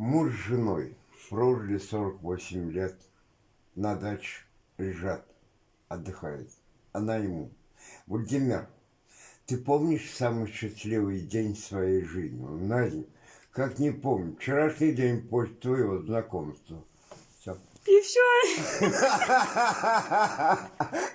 Муж с женой прожили 48 лет, на даче лежат, отдыхают. Она ему. Владимир, ты помнишь самый счастливый день своей жизни? Надя, как не помню. Вчерашний день после твоего знакомства. Все. И все.